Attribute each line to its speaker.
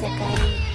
Speaker 1: se caía.